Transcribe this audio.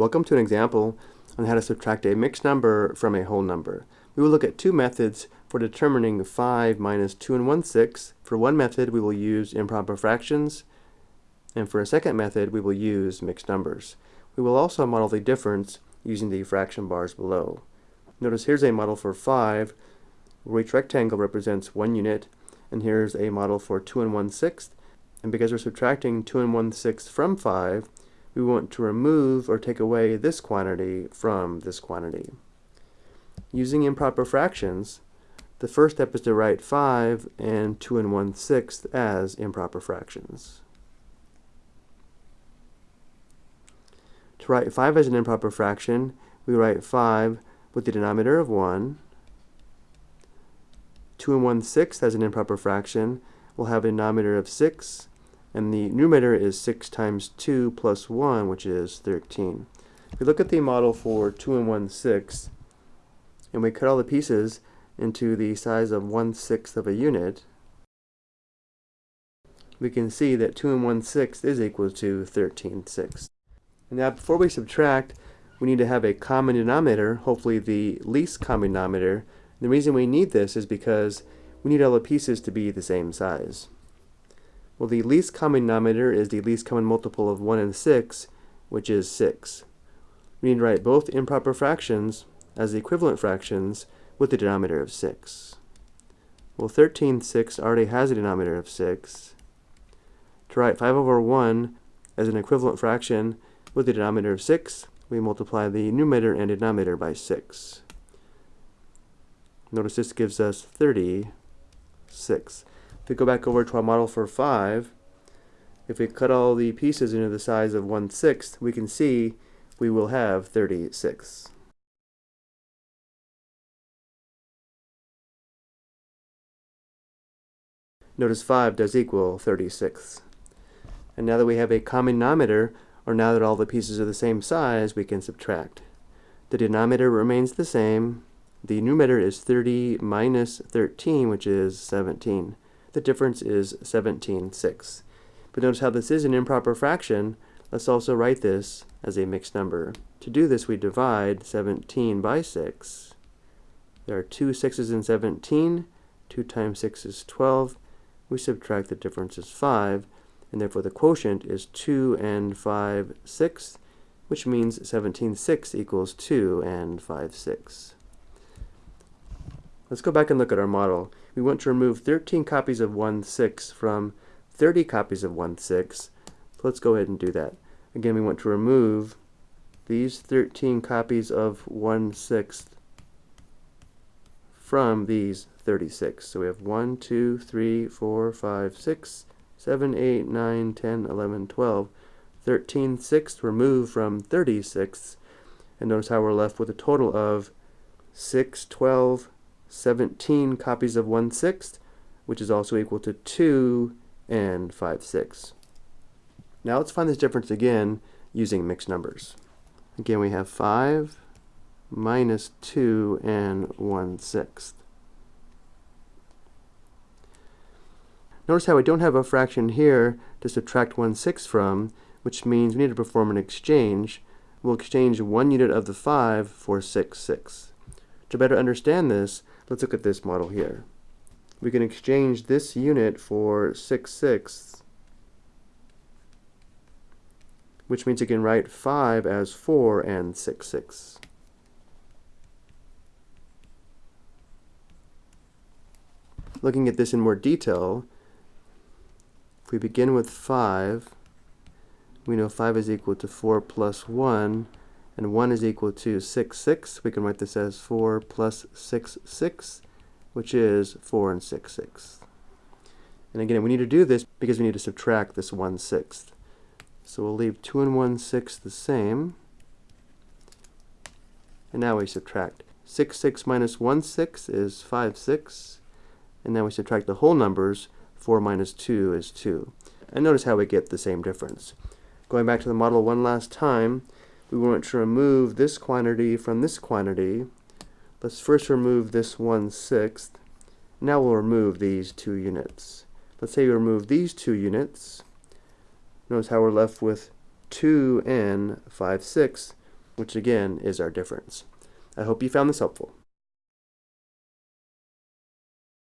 Welcome to an example on how to subtract a mixed number from a whole number. We will look at two methods for determining 5 minus 2 and 1 6. For one method we will use improper fractions and for a second method we will use mixed numbers. We will also model the difference using the fraction bars below. Notice here's a model for 5 where each rectangle represents one unit and here's a model for 2 and 1 sixth and because we're subtracting 2 and 1 sixth from 5 we want to remove or take away this quantity from this quantity. Using improper fractions, the first step is to write 5 and 2 and 1 sixth as improper fractions. To write 5 as an improper fraction, we write 5 with the denominator of 1. 2 and 1 sixth as an improper fraction, we'll have a denominator of 6 and the numerator is 6 times 2 plus 1, which is 13. If we look at the model for 2 and 1 6, and we cut all the pieces into the size of 1 sixth of a unit, we can see that 2 and 1 sixth is equal to 13 sixths. Now before we subtract, we need to have a common denominator, hopefully the least common denominator. The reason we need this is because we need all the pieces to be the same size. Well, the least common denominator is the least common multiple of 1 and 6, which is 6. We need to write both improper fractions as the equivalent fractions with the denominator of 6. Well, 13 6 already has a denominator of 6. To write 5 over 1 as an equivalent fraction with the denominator of 6, we multiply the numerator and denominator by 6. Notice this gives us 36 we go back over to our model for 5, if we cut all the pieces into the size of 1 sixth, we can see we will have 36. Notice 5 does equal 36. And now that we have a common denominator, or now that all the pieces are the same size, we can subtract. The denominator remains the same. The numerator is 30 minus 13, which is 17. The difference is 17 sixths. But notice how this is an improper fraction. Let's also write this as a mixed number. To do this, we divide 17 by 6. There are two 6's in 17. 2 times 6 is 12. We subtract the difference is 5, and therefore the quotient is 2 and 5 sixths, which means 17 sixths equals 2 and 5 sixths. Let's go back and look at our model. We want to remove 13 copies of 1 6 from 30 copies of 1 6. So let's go ahead and do that. Again, we want to remove these 13 copies of 1 6 from these 36. So we have 1, 2, 3, 4, 5, 6, 7, 8, 9, 10, 11, 12. 13 sixths removed from 36. And notice how we're left with a total of 6, 12, 17 copies of 1 sixth, which is also equal to 2 and 5 sixths. Now let's find this difference again using mixed numbers. Again, we have 5 minus 2 and 1 sixth. Notice how we don't have a fraction here to subtract 1 sixth from, which means we need to perform an exchange. We'll exchange one unit of the 5 for 6 sixths. To better understand this, Let's look at this model here. We can exchange this unit for 6 sixths, which means you can write 5 as 4 and 6 sixths. Looking at this in more detail, if we begin with 5, we know 5 is equal to 4 plus 1, and 1 is equal to 6, 6. We can write this as 4 plus 6, 6, which is 4 and 6 sixths. And again, we need to do this because we need to subtract this 1 sixth. So we'll leave 2 and 1 sixth the same. And now we subtract. 6, 6 minus 1 6 is 5, 6. And now we subtract the whole numbers. 4 minus 2 is 2. And notice how we get the same difference. Going back to the model one last time, we want to remove this quantity from this quantity. Let's first remove this 1 sixth. Now we'll remove these two units. Let's say we remove these two units. Notice how we're left with 2 and 5 sixths, which again is our difference. I hope you found this helpful.